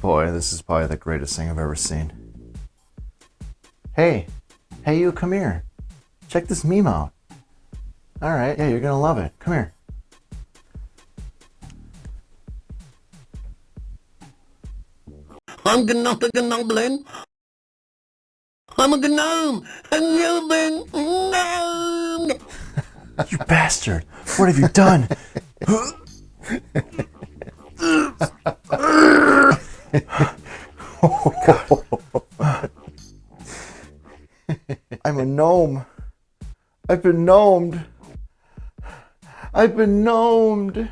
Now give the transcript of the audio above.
Boy, this is probably the greatest thing I've ever seen. Hey, hey, you, come here. Check this meme out. All right, yeah, you're gonna love it. Come here. I'm not a goblin. I'm a gnome. A gnome. Gnome. You bastard! What have you done? I'm a gnome. I've been gnomed. I've been gnomed.